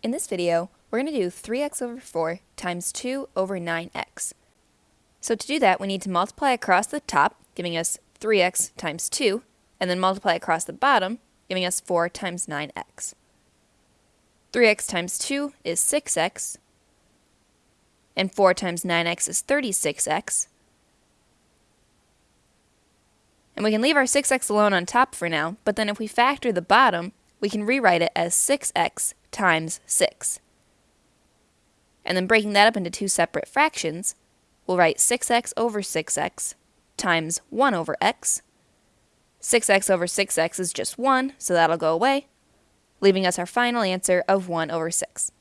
In this video, we're going to do 3x over 4 times 2 over 9x. So to do that, we need to multiply across the top, giving us 3x times 2, and then multiply across the bottom, giving us 4 times 9x. 3x times 2 is 6x, and 4 times 9x is 36x. And we can leave our 6x alone on top for now, but then if we factor the bottom, we can rewrite it as 6x times 6. And then breaking that up into two separate fractions, we'll write 6x over 6x times 1 over x. 6x over 6x is just 1, so that'll go away, leaving us our final answer of 1 over 6.